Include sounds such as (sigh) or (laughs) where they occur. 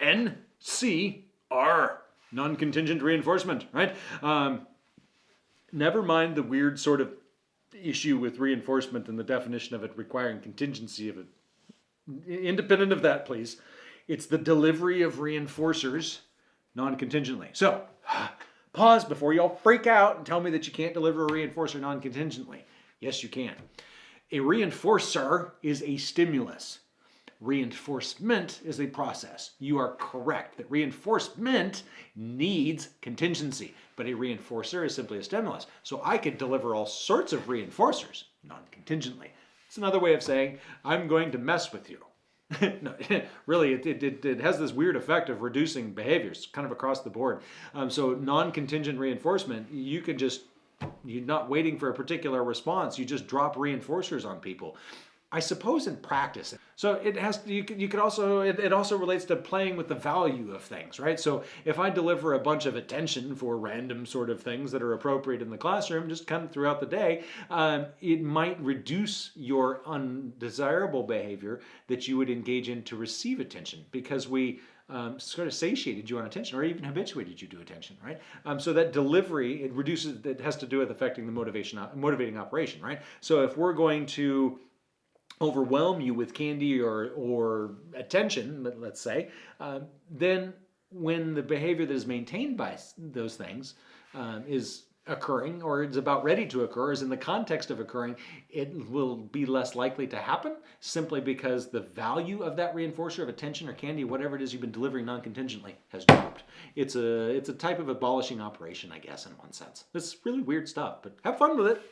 NCR, non-contingent reinforcement, right? Um, never mind the weird sort of issue with reinforcement and the definition of it requiring contingency of it. Independent of that, please. It's the delivery of reinforcers non-contingently. So, pause before you all freak out and tell me that you can't deliver a reinforcer non-contingently. Yes, you can. A reinforcer is a stimulus. Reinforcement is a process. You are correct that reinforcement needs contingency, but a reinforcer is simply a stimulus. So I could deliver all sorts of reinforcers non-contingently. It's another way of saying, I'm going to mess with you. (laughs) no, (laughs) really, it, it, it, has this weird effect of reducing behaviors kind of across the board. Um, so non-contingent reinforcement, you can just, you're not waiting for a particular response, you just drop reinforcers on people. I suppose in practice. So it has you could, you could also it, it also relates to playing with the value of things, right? So if I deliver a bunch of attention for random sort of things that are appropriate in the classroom, just kind of throughout the day, um, it might reduce your undesirable behavior that you would engage in to receive attention because we um, sort of satiated you on attention or even habituated you to attention, right? Um, so that delivery, it reduces, it has to do with affecting the motivation, motivating operation, right? So if we're going to overwhelm you with candy or, or attention, let's say, uh, then when the behavior that is maintained by those things um, is occurring or is about ready to occur is in the context of occurring, it will be less likely to happen simply because the value of that reinforcer of attention or candy, whatever it is you've been delivering non-contingently, has dropped. It's a, it's a type of abolishing operation, I guess, in one sense. It's really weird stuff, but have fun with it.